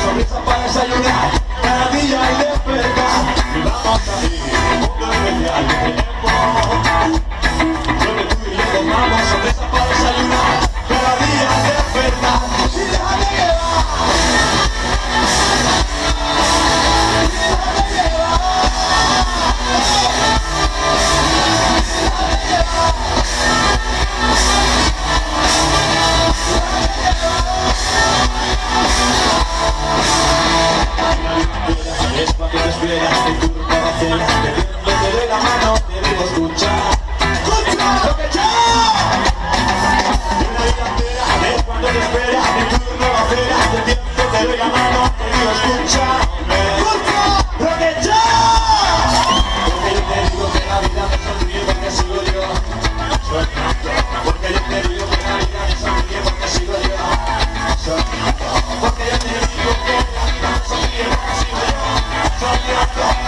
sonrisa para desayunar, cada día hay despertar. Mi dama está ahí, ponte especial, De la mano debemos luchar ¡Cultro lo que yo! De la vida entera, de cuando te espera, de turno vida no acera, de tiempo te doy la mano, debemos luchar ¡Cultro lo que yo! Porque yo te digo que la vida, me sonríe porque así lo llamo, soy crianto. Porque yo te digo que la vida, me sonríe porque así lo llamo, soy crianto. Porque yo te digo que la vida, me sonríe porque así lo llamo.